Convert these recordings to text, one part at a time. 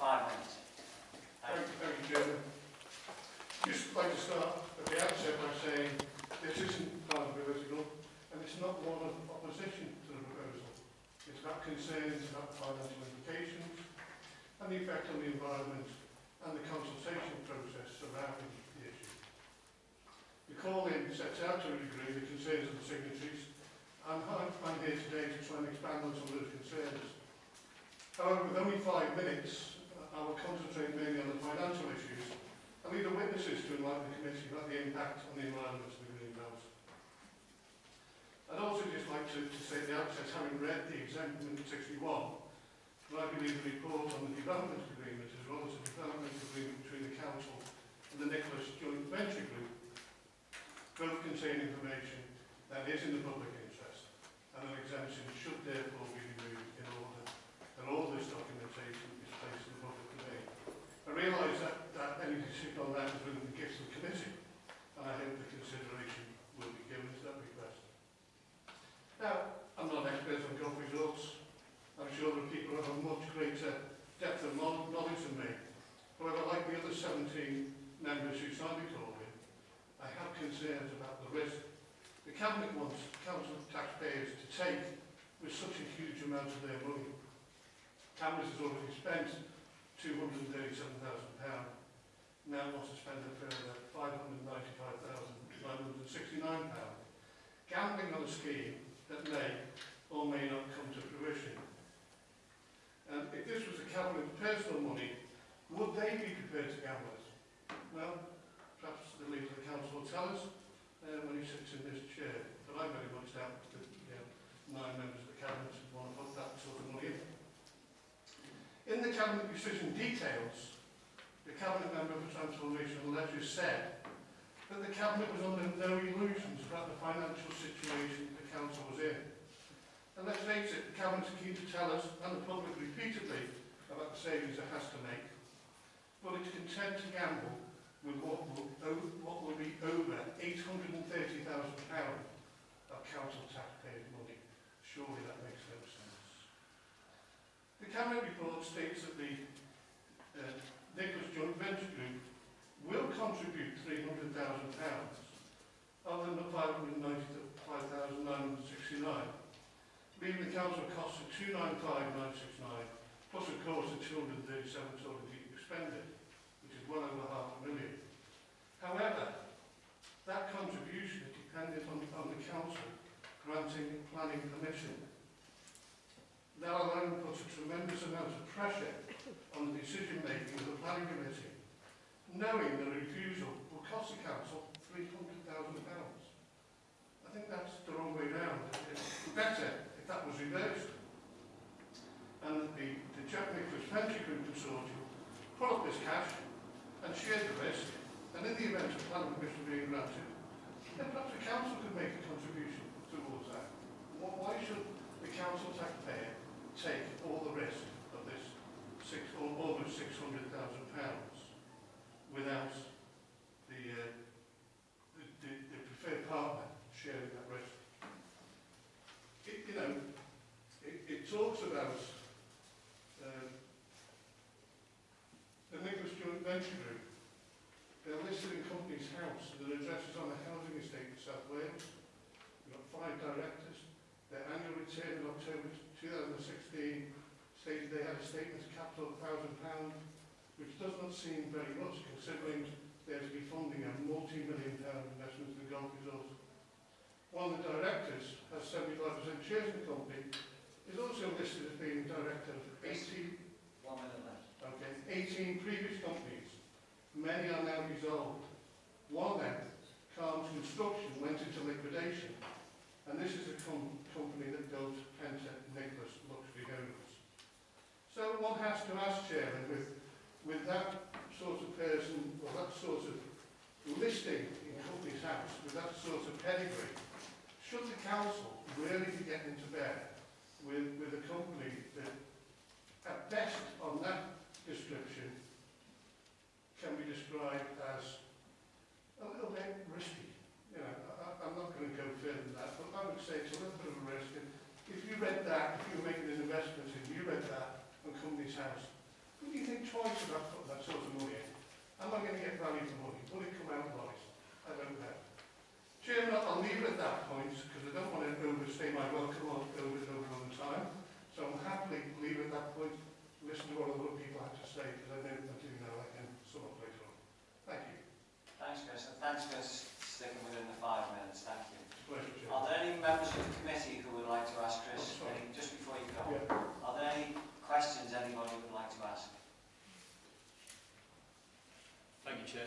five minutes. Thank you. thank you, Chairman. Just like to start at the outset by saying this isn't party political and it's not one of opposition to the proposal. It's about concerns about financial implications and the effect on the environment and the consultation process surrounding the issue. The call-in sets out to a degree the concerns of the signatories and I'm here today to try and expand on some of those concerns. However, with only five minutes, I will concentrate mainly on the financial issues and leave the witnesses to enlighten the committee about the impact on the environment of the greenhouse. I'd also just like to, to say at the outset, having read the exemption 61, that I believe the report on the development agreement as well as the development agreement between the council and the Nicklaus Joint Venture Group both contain information that is in the public interest and an exemption should therefore be removed in order that all this documentation is placed in the public domain. I realise that, that decision on that is within the gifts of the committee, and I hope the consideration will be given to that request. Now, I'm not an expert on golf results. I'm sure that people have a much greater depth of knowledge than me. However, like the other 17 members who signed the call I have concerns about the risk the Cabinet wants council taxpayers to take with such a huge amount of their money. Cabinet has already spent £237,000, now wants to spend a further £595,969. Gambling on a scheme that may or may not come to fruition. And if this was a Cabinet's personal money, would they be prepared to gamble it? Well, perhaps the leader of the council will tell us uh, when he sits in this chair. But I very much doubt that you know, nine members of the Cabinet would want to put that sort of money in. In the Cabinet decision details, the Cabinet member for Transformation Leisure said that the Cabinet was under no illusions about the financial situation the Council was in. And let's face it, the Cabinet's keen to tell us, and the public repeatedly, about the savings it has to make. But it's content to gamble with what will, what will be over £830,000 of council taxpayers' money. Surely that makes. The Cabinet report states that the uh, Nicklaus Joint Venture Group will contribute £300,000 other than the £595,969, leaving the council costs of £295,969, plus of course the 237 that's already expended which is well over half a million. However, that contribution is dependent on, on the council granting planning permission. That alone puts a tremendous amount of pressure on the decision making of the planning committee, knowing the refusal will cost the council £300,000. I think that's the wrong way round. It's better if that was reversed. And that the, the Jack Nicklaus Venture Group Consortium put up this cash and share the risk, and in the event of planning permission being granted, then perhaps the council could make a contribution towards that. Why should the council taxpayer take all the risk six, over six hundred thousand pounds without the, uh, the, the, the preferred partner sharing that risk? It, you know, it, it talks about um, the Nicklaus Joint Venture Group. They're listed in Companies House, and their address is on the housing estate in South Wales. We've got five directors. Their annual return in October 2016 stated they had a statement of capital of £1,000, which does not seem very much considering they're to be funding a multi-million pound investment in the golf resort. One of the directors has 75% shares in the company, is also listed as being director of 18 One minute left. Okay, 18 previous companies. Many are now dissolved. One of them Calms Construction went into liquidation. And this is a com- company that built Pentre Nicklaus luxury homes. So one has to ask, Chairman, with, with that sort of person, or that sort of listing in Companies House, with that sort of pedigree, should the council really be getting into bed with, with a company that, at best, on that description, can be described as a little bit risky? You know, I, I'm not going to go further than that, but I would say it's a little bit of a risk. And if you read that, if you were making an investment and you read that company's house. Would you think twice about that sort of money in? Am I going to get value for money? Will it come out right? I don't know. Chairman, I'll leave it at that point because I don't want to overstay my welcome or over and over on the time. So I'm happily leave it at that point, listen to what other people have to say because I know I do know I can sort of later on. Thank you. Thanks, Chris, and thanks for sticking within the five minutes. Thank you. Pleasure, Are there any members of the committee who would like to ask Chris, oh, any, just before you go, yeah. are there any questions anybody would like to ask? Thank you, Chair.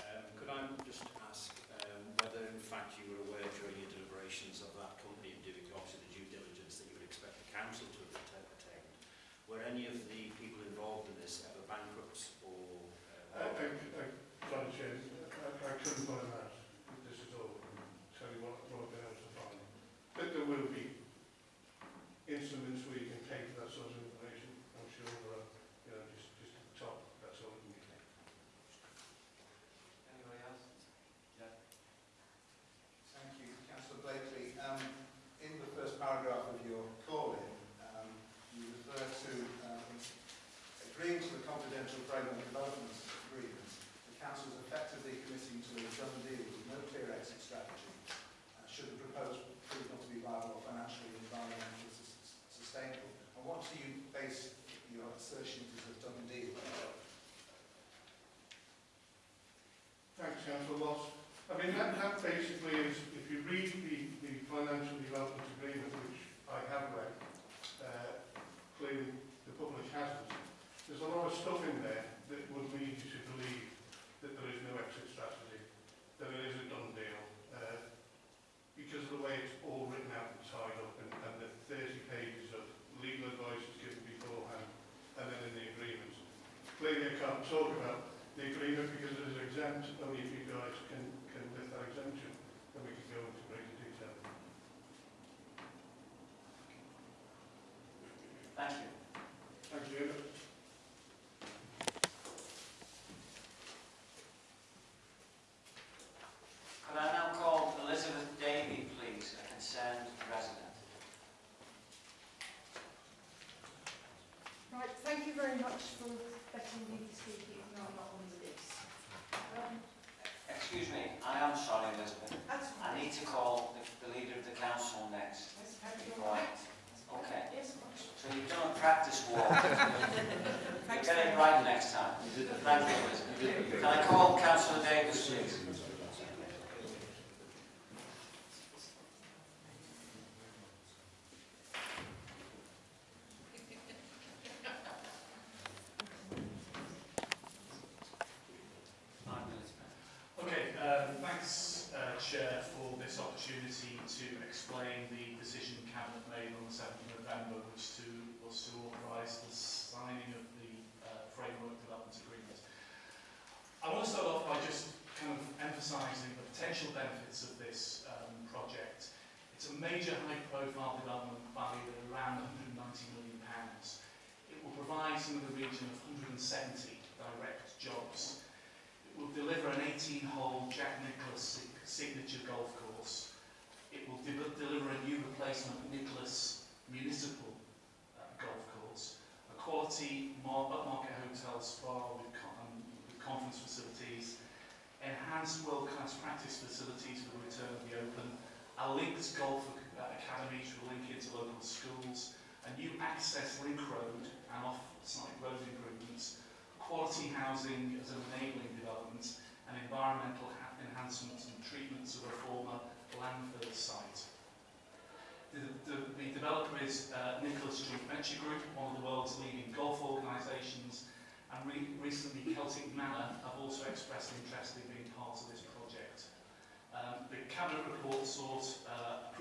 Um, could I just ask um, whether in fact you were aware during your deliberations of that company in doing obviously the due diligence that you would expect the council to have attained, were any of the people involved in this ever bankrupt or... I, Uh, I, I, sorry, I, I couldn't find that. This is all, tell you what, what I've been able to find. But there will be instruments where you can pay for that sort of information. I'm sure there are, you know, just, just at the top, that's all we can get. Anybody else? Thank you, Councillor Blakely. Um, in the first paragraph of your call-in, um, you refer to um, agreeing framework development. The council is effectively committing to a done deal with no clear exit strategy. Uh, should the proposed prove not to be viable or financially environmentally sustainable. And what do you base your assertion it is a done deal? Thanks, Councillor Ross. I mean, that, that basically is, if you read the, the financial development agreement, which I have read, uh, clearly the public hasn't, there's a lot of stuff in there that would lead you to believe that there is no exit strategy, that it is a done deal, uh, because of the way it's all written out and tied up, and, and the 30 pages of legal advice given beforehand, and then in the agreement. Clearly, I can't talk about the agreement because it is exempt, only if you guys can, can lift that exemption, then we can go into greater detail. Thank you. Thank you. Could I now call Elizabeth Davey, please, a concerned resident? Right, thank you very much for letting me speak, even though I'm not on the list. Um, Excuse me, I am sorry, Elizabeth. that's I need to call the, the leader of the council next. Yes, have you all right? Okay. Yes, much. So you've done a practice walk. You'll Thanks get very it much. right next time. Thank you, Can I call councillor Davies, please? Five minutes, ma'am. Okay, um, thanks, uh, Chair, for this opportunity to explain the decision Cabinet made on the 7th of November, which to, was to authorise the signing of the uh, Framework Development Agreement. I want to start off by just kind of emphasising the potential benefits of this um, project. It's a major high-profile development valued at around 190 million pounds. It will provide some of the region of 170 direct jobs it will deliver an 18-hole Jack Nicklaus signature golf course. It will de- deliver a new replacement Nicholas municipal uh, golf course, a quality upmarket hotel spa with, con- um, with conference facilities, enhanced world-class practice facilities for the return of the Open, a linked golf academy to link into local schools, a new access link road and off-site road improvements, quality housing as an enabling development and environmental enhancements and treatments of a former landfill site. The, the, the developer is uh, Nicklaus Street Venture Group, one of the world's leading golf organisations, and re- recently Celtic Manor have also expressed interest in being part of this project.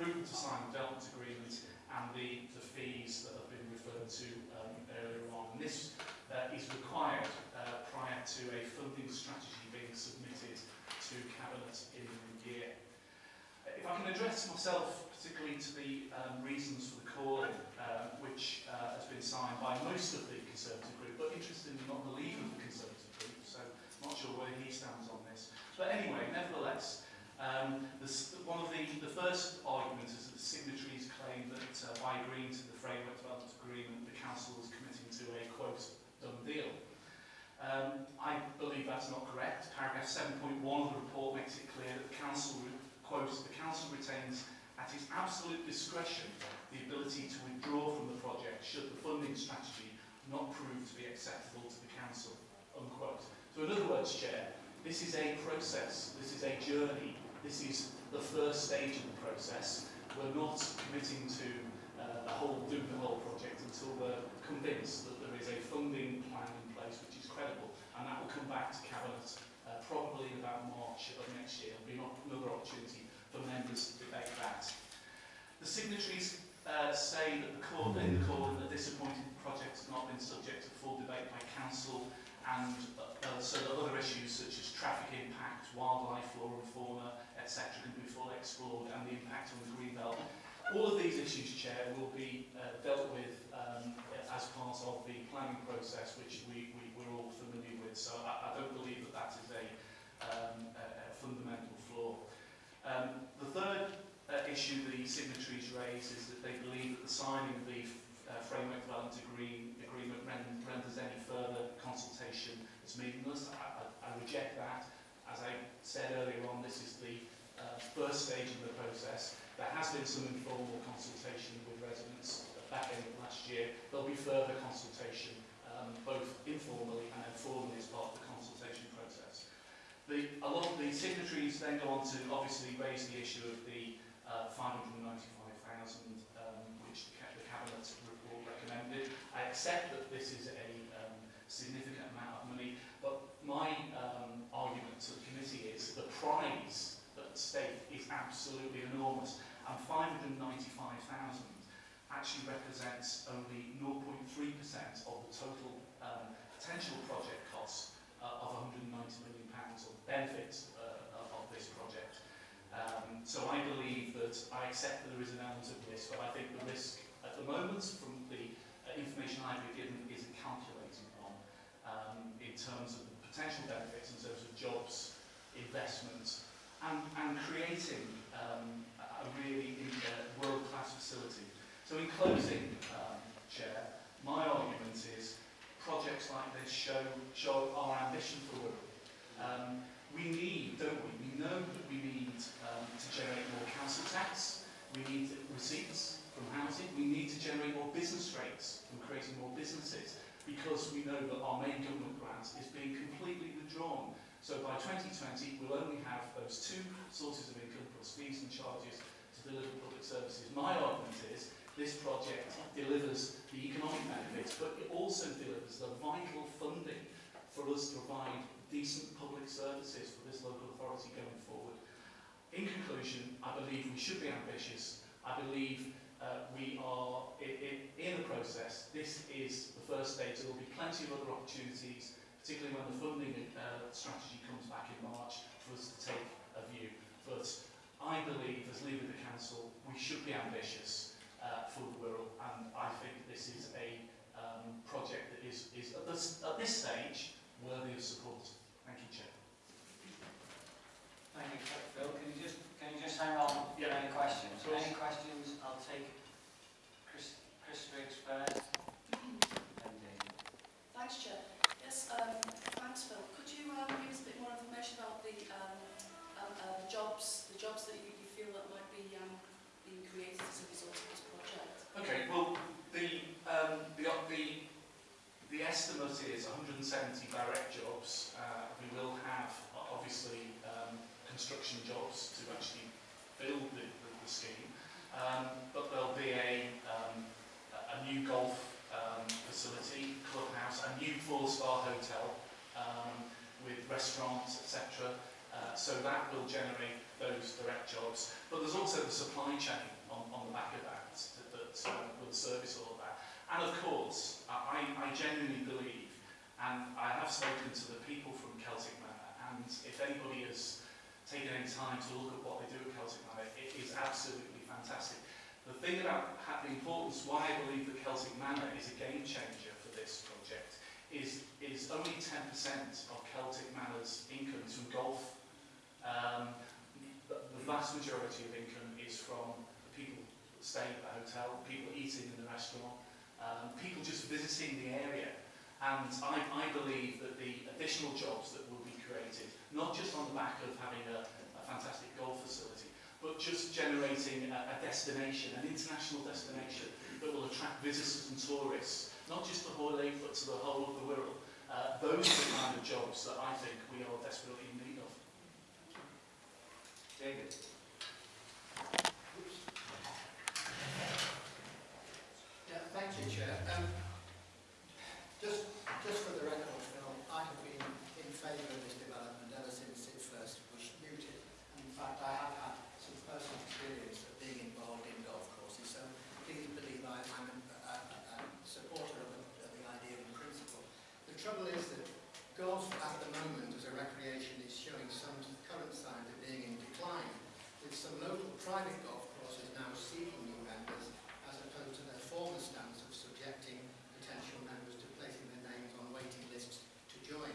Approval to sign the development agreement and the, the fees that have been referred to um, earlier on. And this uh, is required uh, prior to a funding strategy being submitted to Cabinet in the year. Uh, If I can address myself particularly to the um, reasons for the calling, uh, which uh, has been signed by most of the Conservative group, but interestingly not the leader of the Conservative group, so not sure where he stands on this. But anyway, nevertheless, um, the, s- one of the, the first arguments is that the signatories claim that uh, by agreeing to the Framework Development Agreement, the Council is committing to a, quote, done deal. Um, I believe that's not correct. Paragraph 7.1 of the report makes it clear that the Council, quote, the Council retains at its absolute discretion the ability to withdraw from the project should the funding strategy not prove to be acceptable to the Council, unquote. So in other words, Chair, this is a process, this is a journey, this is the first stage of the process. We're not committing to uh, the whole do the whole project until we're convinced that there is a funding plan in place which is credible and that will come back to Cabinet uh, probably in about March of next year. There'll be another opportunity for members to debate that. The signatories uh, say that the court, in the court, that this appointed project has not been subject to full debate by council and uh, so that other issues such as traffic impact, wildlife, flora and fauna, etc. can be fully explored and the impact on the green belt. All of these issues, Chair, will be uh, dealt with um, as part of the planning process, which we, we, we're all familiar with. So I, I don't believe that that is a, um, a, fundamental flaw. Um, the third uh, issue the signatories raise is that they believe that the signing of the uh, Framework Development agree, Agreement ren- renders any further consultation as meaningless. I, I, I reject that. As I said earlier on, this is the uh, first stage of the process. There has been some informal consultation with residents at back in last year. There'll be further consultation, um, both informally and then formally as part of the consultation process. The, a lot of the signatories then go on to obviously raise the issue of the uh, 595,000 um, which the, the Cabinet report recommended. I accept that this is a um, significant amount of money, but my um, argument to the committee is the prize at stake is absolutely enormous, and 595,000 actually represents only 0.3% of the total um, potential project cost uh, of 190 million pounds or benefits uh, of of this project. Um, so I believe that I accept that there is an element of risk, but I think the risk at the moment, from the uh, information I've been given, is a calculated one um, in terms of the potential benefits, in terms of jobs, investment, and, and creating um, a really uh, world-class facility. So in closing, um, Chair, my argument is projects like this show, show our ambition for Wirral. Um, we need, don't we, we know that we need um, to generate more council tax, we need receipts from housing, we need to generate more business rates from creating more businesses, because we know that our main government grant is being completely withdrawn. So by 2020, we'll only have those two sources of income plus fees and charges to deliver public services. My argument is this project delivers the economic benefits, but it also delivers the vital funding for us to provide decent public services for this local authority going forward. In conclusion, I believe we should be ambitious. I believe uh, we are i i in the process. This is the first stage. There will be plenty of other opportunities, particularly when the funding uh, strategy comes back in March, for us to take a view. But I believe, as leader of the council, we should be ambitious uh, for the Wirral, and I think this is a um, project that is, is at, this, at this stage worthy of support. Thank you, Chair. Thank you, Phil. Can you just, can you just hang on? Yeah. Any questions? Of. Any questions? I'll take Chris, Chris Riggs first. Thanks, Chair. Um, thanks, Phil. Could you um, give us a bit more information about the um, um, uh, the jobs, the jobs that you, you feel that might be um, being created as a result of this project? Okay, well, the, um, the, the, the estimate is 170 direct jobs. Uh, we will have, uh, obviously, um, construction jobs to actually build the, the, the scheme. Um, but there'll be a, um, a a new golf um, facility, clubhouse, a new four-star hotel um, with restaurants, etc. Uh, so that will generate those direct jobs, but there's also the supply chain on, on the back of that that, that um, will service all of that. And of course, I, I genuinely believe, and I have spoken to the people from Celtic Manor, and if anybody has taken any time to look at what they do at Celtic Manor, it is absolutely fantastic. The thing about the importance, why I believe that Celtic Manor is a game changer for this project, is, is only 10% of Celtic Manor's income is from golf. Um, the, the vast majority of income is from the people staying at the hotel, people eating in the restaurant, um, people just visiting the area. And I, I believe that the additional jobs that will be created, not just on the back of having a, a fantastic golf facility, but just generating a, a destination, an international destination that will attract visitors and tourists, not just to Hoyle, but to the whole of the world. Uh, those are the kind of jobs that I think we are desperately in need of. David. Thank you, Chair. Um, just, just for the record, Phil, I have been in favour of this development ever since it first was mooted. And in fact, I have had some personal experience of being involved in golf courses, so please believe I, I'm a, a, a, a supporter of the, of the idea in principle. The trouble is that golf at the moment as a recreation is showing some current signs of being in decline, with some local private golf courses now seeking new members as opposed to their former stance of subjecting potential members to placing their names on waiting lists to join.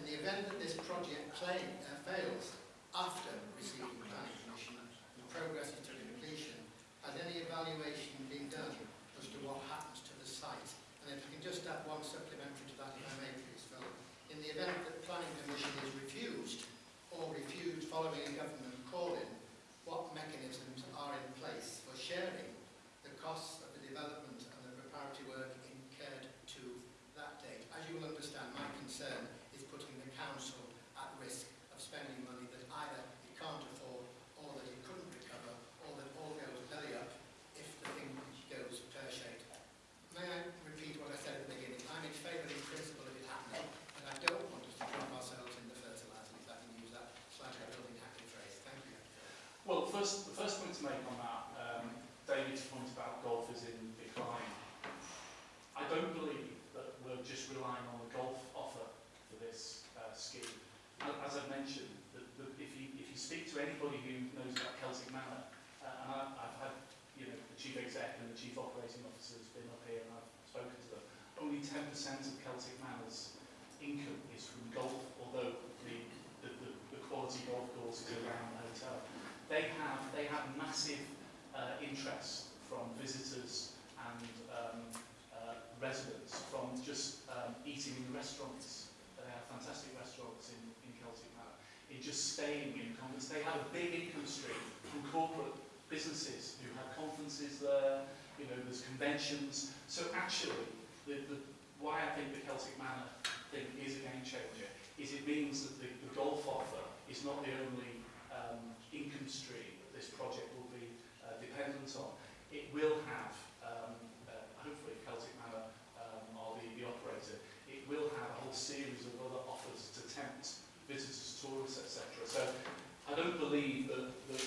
In the event that this project claim, uh, fails after receiving planning permission and progresses to completion, has any evaluation been done as to what happens to the site? And if you can just add one supplementary to that, if I may, please, Phil. In the event that planning permission is refused or refused following a government call-in, what mechanisms are in place for sharing the costs of the development and the preparatory work incurred to that date. As you will understand, my concern is putting the council at risk of spending money that either it can't afford or that it couldn't recover or that all goes belly up if the thing goes pear-shaped. May I repeat what I said at the beginning? I'm in favour in principle of it happening, but I don't want us to drop ourselves in the fertiliser, if I can use that slightly building hacky phrase. Thank you. Well, first, the first point to make on that, um, David's point about golf is in decline. I don't believe that we're just relying on the golf offer for this uh, scheme. As, as I've mentioned, the, the, if, you, if you speak to anybody who knows about Celtic Manor, uh, and I, I've had you know, the chief exec and the chief operating officer has been up here and I've spoken to them, only 10% of Celtic Manor's income is from golf, although the, the, the, the quality golf course is around the hotel they have they have massive uh, interest from visitors and um, uh, residents from just um, eating in restaurants. They have fantastic restaurants in, in Celtic Manor. In just staying in they have a big income stream from corporate businesses who have conferences there. You know, there's conventions. So actually, the, the, why I think the Celtic Manor thing is a game changer is it means that the, the golf offer is not the only um, income stream that this project will be uh, dependent on. It will have, um, uh, hopefully Celtic Manor um, are the, the operator, it will have a whole series of other offers to tempt visitors, tourists, etc. So I don't believe that, that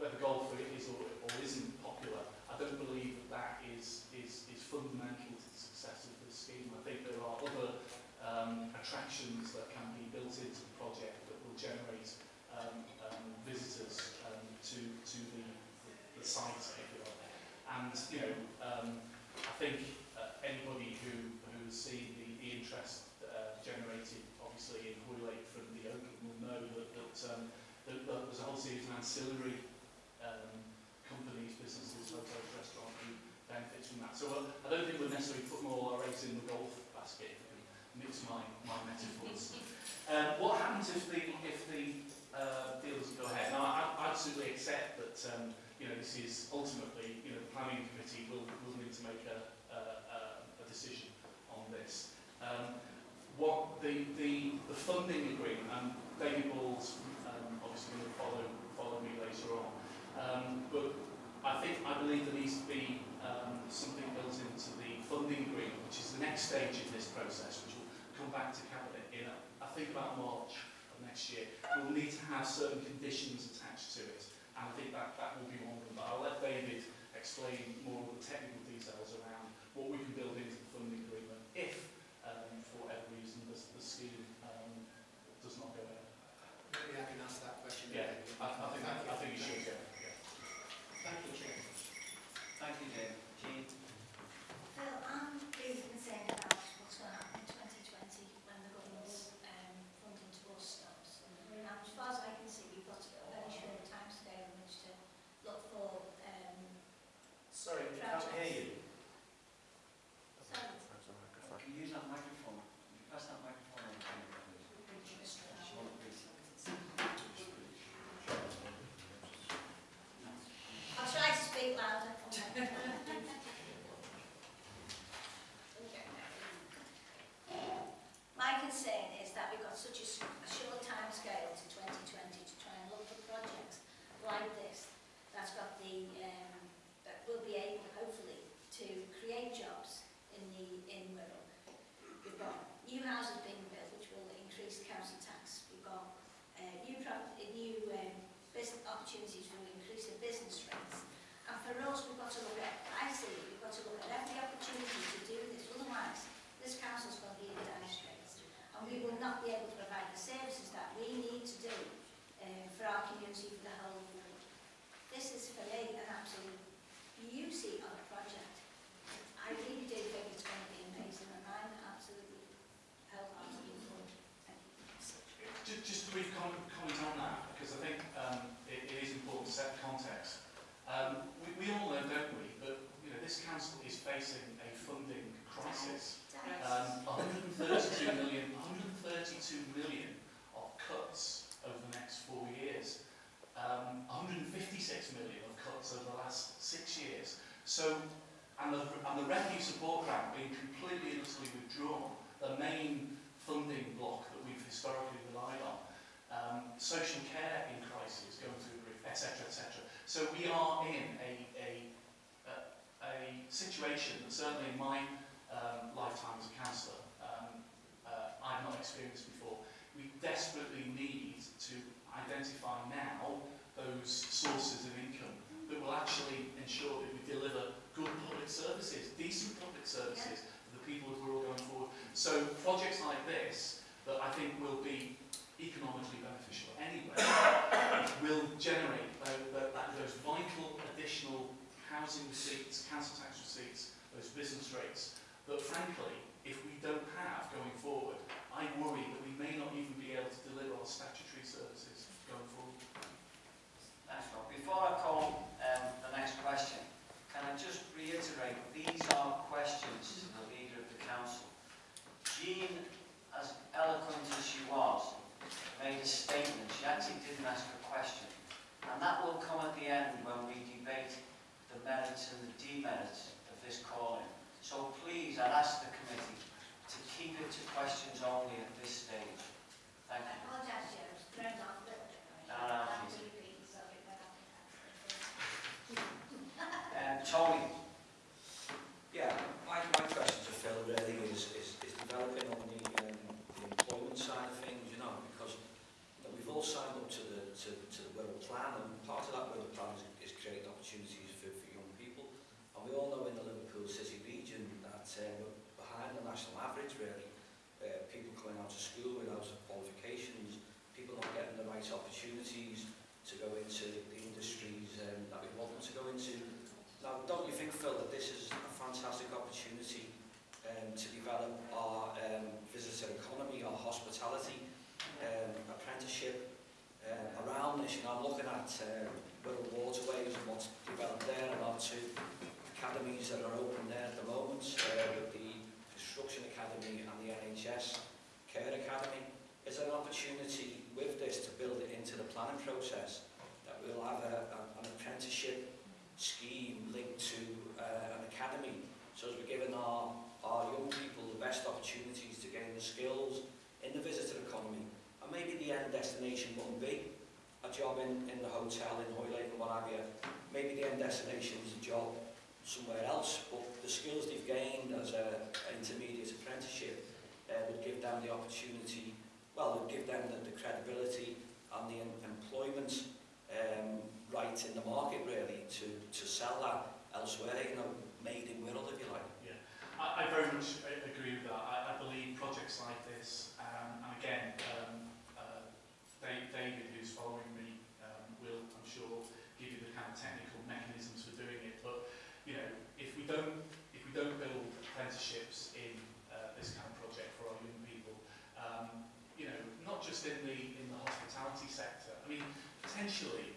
whether golf is or, or isn't popular, I don't believe that that is, is, is fundamental to the success of this scheme. I think there are other um, attractions that can be built into the project that will generate um, um, visitors um, to, to the, the, the site, if you like. And, you know, um, I think uh, anybody who, who has seen the, the interest uh, generated, obviously, in Hoylake from the Open will know that, that, um, that, that there's a whole series of ancillary um, companies, businesses, hotels, restaurants who benefit from that. So uh, I don't think we're necessarily putting all our eggs in the golf basket, if I can mix my, my metaphors. Um, what happens if the, if the uh, deal doesn't go ahead. Now, I, I absolutely accept that um, you know this is ultimately you know the planning committee will, will need to make a, a, a, decision on this. Um, what the, the, the funding agreement, and David Ball's um, obviously going to follow follow me later on, um, but I think I believe there needs to be um, something built into the funding agreement, which is the next stage in this process, which will come back to cabinet in I think about March of next year, we'll need to have certain conditions attached to it. And I think that, that will be one of them. But I'll let David explain more of the technical details around what we can build into the funding agreement if, um, for whatever reason, the, the scheme um, does not go ahead. Maybe I can ask that question. Yeah, I, I housing receipts, council tax receipts, those business rates, that frankly, if we don't have going forward, I worry that we may not even be able to deliver our statutory merits and the demerits of this calling. So please, I'd ask the committee to keep it to questions only at this stage. Thank you. I'm looking at Wirral Waterways and what's developed there, and our two academies that are open there at the moment, uh, with the Construction Academy and the NHS Care Academy. Is an opportunity with this to build it into the planning process that we'll have a, a, an apprenticeship scheme linked to uh, an academy. So as we're giving our, our young people the best opportunities to gain the skills in the visitor economy. And maybe the end destination won't be a job in, in the hotel in Hoylake and what have you. Maybe the end destination is a job somewhere else, but the skills they've gained as a, an intermediate apprenticeship uh, would give them the opportunity, well, would give them the, the credibility and the em employment um, right in the market, really, to, to sell that elsewhere, you know, made in world, if you like. Yeah, I, I very much uh, agree with that. I, I believe projects like this, um, and again, uh, David, who's following me, um, will, I'm sure, give you the kind of technical mechanisms for doing it. But you know, if we don't, if we don't build apprenticeships in uh, this kind of project for our young people, um, you know, not just in the in the hospitality sector. I mean, potentially,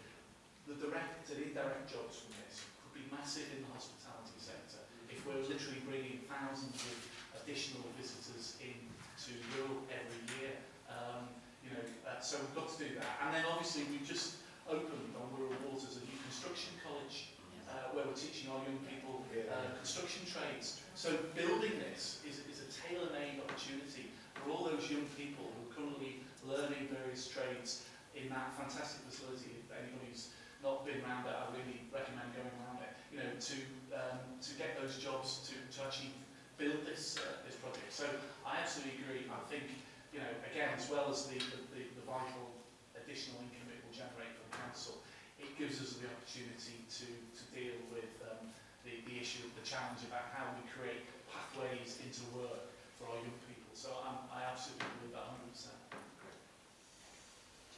the direct and indirect jobs from this could be massive in the hospitality sector if we're literally bringing thousands of additional visitors in to Wirral every year. Um, You know, uh, so we've got to do that. And then obviously we've just opened on Wirral Waters a new construction college uh, where we're teaching our young people uh, construction trades. So building this is, is a tailor-made opportunity for all those young people who are currently learning various trades in that fantastic facility. If anybody's not been around it, I really recommend going around it. You know, to um, to get those jobs to to actually build this uh, this project. So I absolutely agree. I think you know, again, as well as the, the, the vital additional income it will generate for the council, it gives us the opportunity to, to deal with um, the, the issue, the challenge about how we create pathways into work for our young people. So I'm, I absolutely believe that 100%.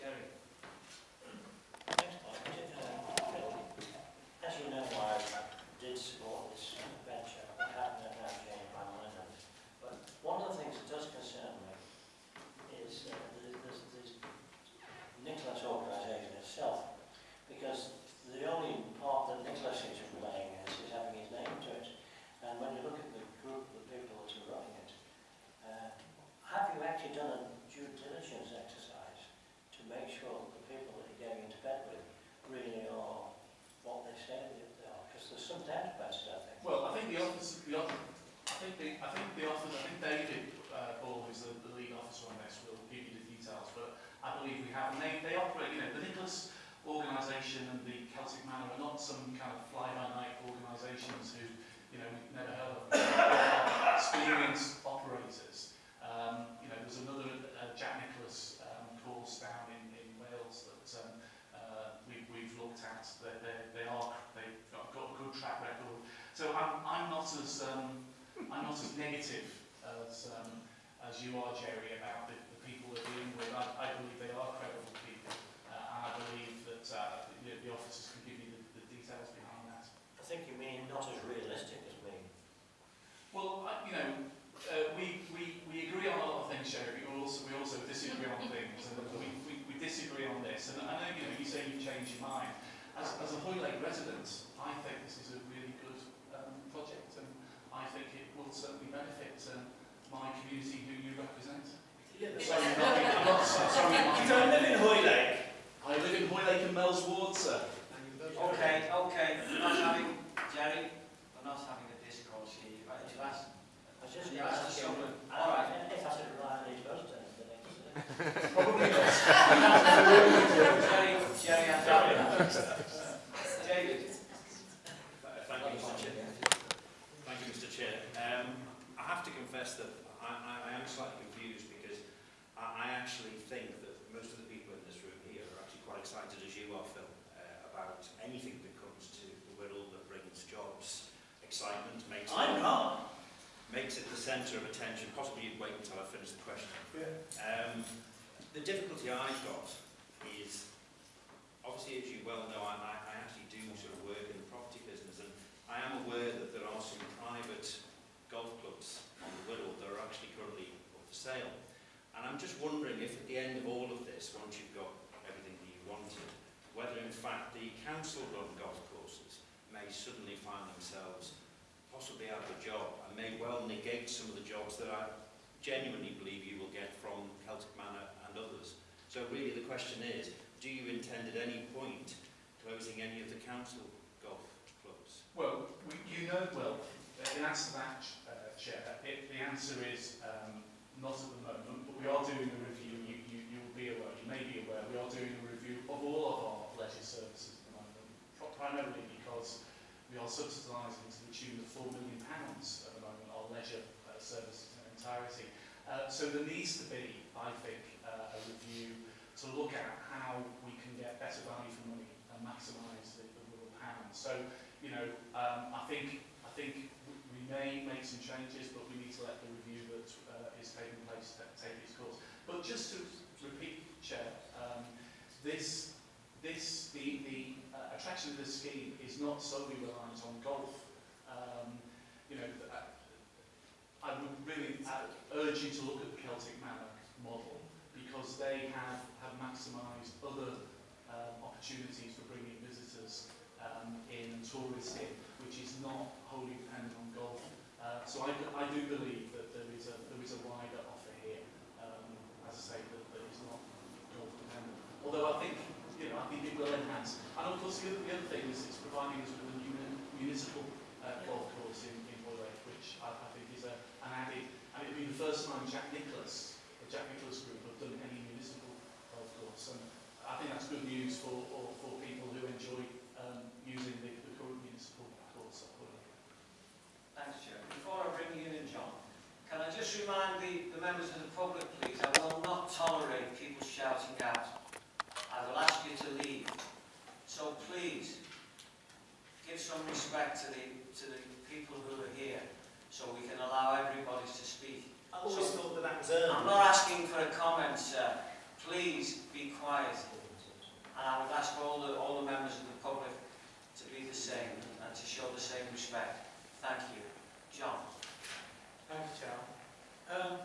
Jerry. Live in Hoylake and Meols Ward, sir. And you voted Okay, okay, we're not having, Jerry, we're not having a discourse here. You've you've asked, I was just asked asking. All right. If I said reliably, it's supposed to the next. Probably not. Jerry, Jerry, I'm sorry. David. Thank you, Mr Chair. Thank you, Mr Chair. Um, I have to confess that I, I, I am slightly confused because I, I actually think that most of the people in this room here are actually quite excited as you are, Phil, uh, about anything that comes to the Wirral that brings jobs, excitement, makes I'm not. makes it the centre of attention. Possibly you'd wait until I finish the question. Um, the difficulty I've got is, obviously as you well know, I, I, I actually do sort of work in the property business and I am aware that there are some private golf clubs on the Wirral that are actually currently up for sale. And I'm just wondering if at the end of all of this, once you've got everything that you wanted, whether in fact the council-run golf courses may suddenly find themselves possibly out of a job and may well negate some of the jobs that I genuinely believe you will get from Celtic Manor and others. So really the question is, do you intend at any point closing any of the council golf clubs? Well, we, you know, well, uh, in answer to that, uh, Chair, it, the answer is um, not at the moment, but we are doing a review, you, you, you'll be aware, you may be aware, we are doing a review of all of our leisure services at the moment, primarily because we are subsidising to the tune of £4 million pounds at the moment, our leisure uh, services in entirety. Uh, so there needs to be, I think, uh, a review to look at how we can get better value for money and maximise the, the rural. So, you know, um, I think I think we may make some changes, but we need to let the review that uh, is taking place take its course. But just to repeat, Chair, um, this this the the uh, attraction of this scheme is not solely reliant on golf. Um, you know, uh, I would really uh, urge you to look at the Celtic Manor model because they have, have maximised other um, opportunities for bringing visitors um, in and tourists in, which is not wholly dependent on golf. Uh, so I, I do believe that there is a, there is a wider offer here, um, as I say, that, that is not golf dependent. Although I think, you know, I think it will enhance. And of course, the other, the other thing is it's providing us with a muni- municipal uh, golf course in, in which I, I think is a, an added, and it'll be the first time Jack Nicklaus, the Jack Nicklaus Group, have done any municipal golf course. And I think that's good news for, for, people who enjoy um, using the, the current municipal course at. Thanks, Chair. Before I bring you in, John, can I just remind the, the members of the public, please, I will not tolerate people shouting out. I will ask you to leave. So please, give some respect to the same and to show the same respect. Thank you. John. Thanks, John. Um,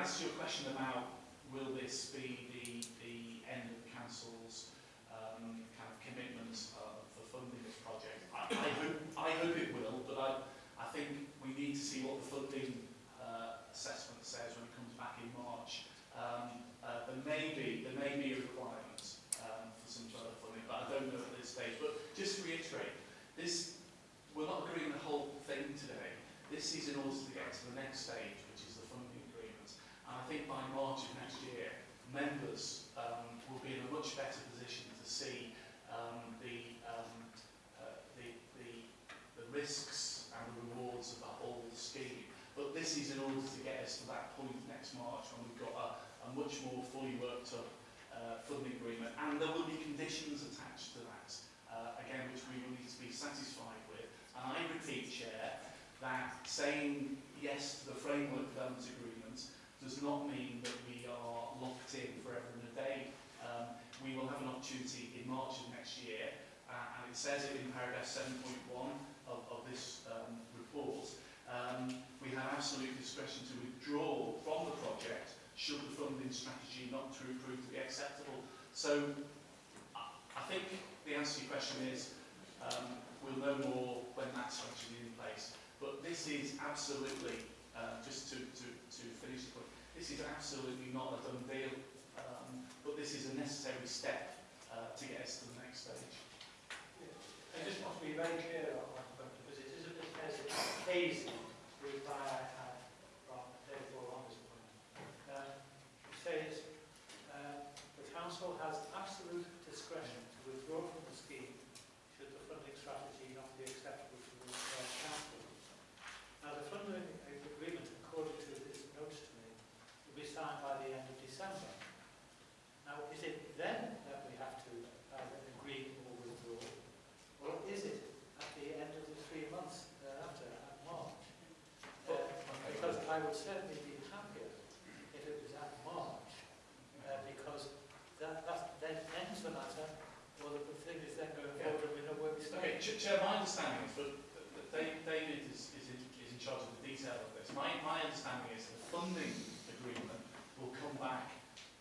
Answer to your question about will this be the, the end of the council's um, kind of commitment uh, for funding this project, I, I, hope, I hope it will, but I, I think we need to see what the funding uh, assessment says when it comes back in March. Um, uh, there may be there may be a requirement um, for some further funding, but I don't know at this stage. But just to reiterate, this we're not agreeing the whole thing today. This is in order to get to the next stage, which is the funding agreement. And I think by March of next year, members um, will be in a much better position to see um, the, um, uh, the, the, the risks and the rewards of the whole scheme. But this is in to to that point next March when we've got a, a much more fully worked up uh, funding agreement. And there will be conditions attached to that, uh, again, which we will need to be satisfied with. And I repeat, Chair, that saying yes to the framework development agreement does not mean that we are locked in forever and a day. Um, we will have an opportunity in March of next year, uh, and it says it in paragraph 7.1 of, of this um, report, um, we have absolute discretion to withdraw from the project should the funding strategy not to prove to be acceptable. So I, think the answer to your question is um, we'll know more when that strategy is in place. But this is absolutely, uh, just to, to, to finish the point, this is absolutely not a done deal, um, but this is a necessary step uh, to get us to the next stage. I just want to be very clear on one point, because it is a bit hazy my I had from therefore on this point. Um, it says, uh, the council has absolute discretion to withdraw from the scheme should the funding strategy not be acceptable to the uh, council. Now, the funding agreement, according to this note to me, will be signed by the end of December. Now, is it then that we have to either agree or withdraw, or is it at the end of the three months thereafter, at March? Uh, because I would certainly be happier if it was at March, uh, because that, that then ends the matter, or the thing is then going Yeah. forward and we know where we stand. Okay, Ch- Chair, my understanding is that that Dave- David is, is, in, is in charge of the detail of this. My, my understanding is the funding agreement will come back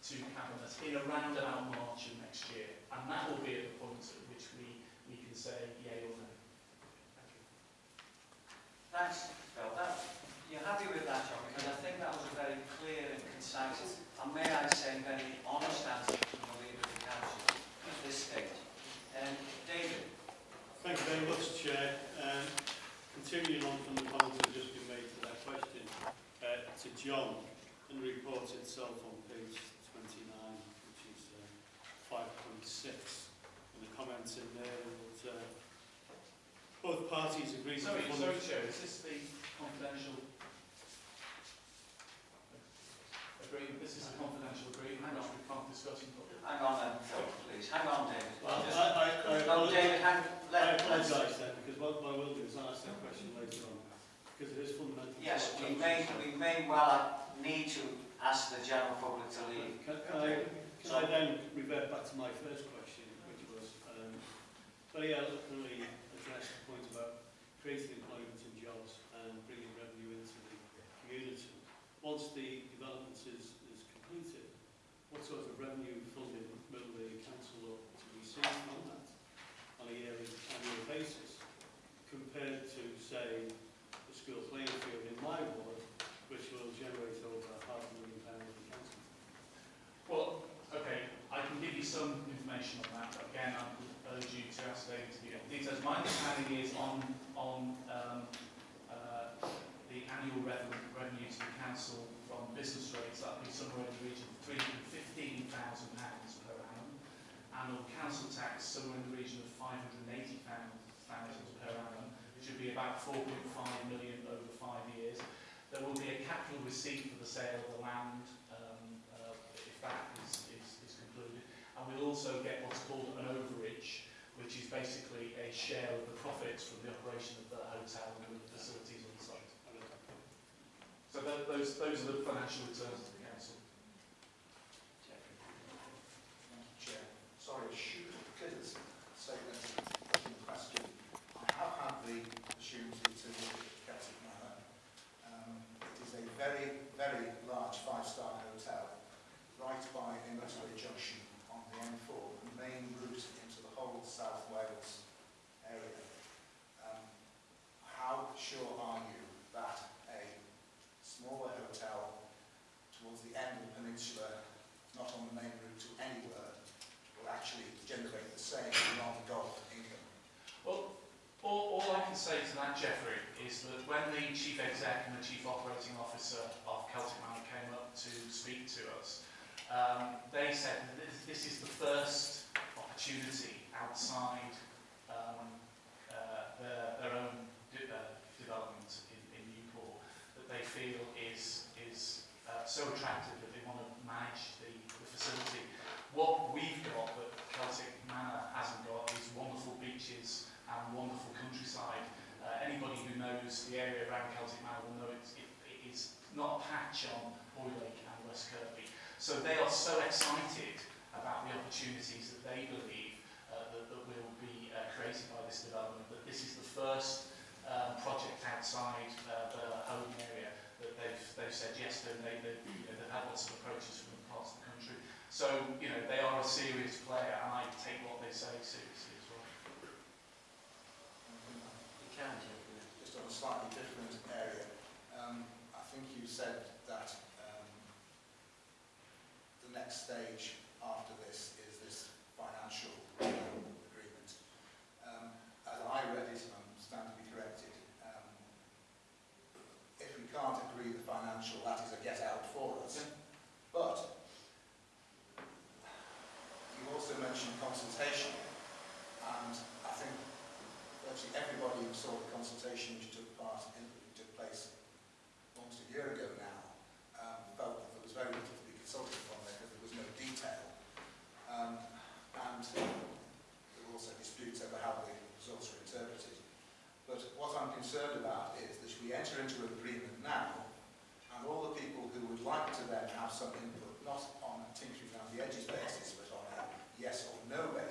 to Cabinet in around about March of next year, and that will be at the point at which we, we can say yay or no. Thank you. Thanks, Phil. That, you're happy with that, John, because I think that was a very clear and concise, and may I say, very honest answer from the leader of the council at this stage. Um, David, Thank you very much, Chair. Um, continuing on from the comments that have just been made to that question, uh, to John, in the report itself on page 29, which is uh, 5.6, and the comments in there that uh, both parties agree Sorry, to sorry, Chair, is this the confidential agreement? This is a confidential agreement, which we can't discuss in public. hang on then, Phil, please. Hang on, David. Well, Just- I, I, I, no, apologise- David, hang, I let, let's... apologise then, because what I will do is ask that question later on, because it is fundamental. Yes, we may, we may well need to ask the general public to leave. Can, can I, can I then revert back to my first question, which was um, very eloquently addressed the point about creating employment and jobs and bringing revenue into the community. Once the development is, is completed, what sort of revenue funding will the council look to receive from that on a annual basis compared to, say, the school playing field in my ward, which will generate over half a million pounds the council? Well, okay, I can give you some information on that, again, I would urge you to ask David to give details. My understanding is on, on um, uh, the annual revenue, revenue to the council from business rates, that would be somewhere in the region of £315,000 per annum, annual council tax somewhere in the region of 580,000 per annum, which would be about 4.5 million over five years. There will be a capital receipt for the sale of the land um, uh, if that is, is, is concluded. And we'll also get what's called an overage, which is basically a share of the profits from the operation of the hotel and the facilities on site. So those, those are the financial returns. diverse approaches from across the country. So, you know, they are a serious player and I take what they say seriously as well. You can, just on a slightly different area. Um, I think you said that um, the next stage consultation. And I think virtually everybody who saw the consultation which took part in, took place almost a year ago now um, felt that there was very little to be consulted upon there because there was no detail. Um, and there were also disputes over how the results were interpreted. But what I'm concerned about is that we enter into an agreement now and all the people who would like to then have some input, not on a tinkering around the edges basis, yes or no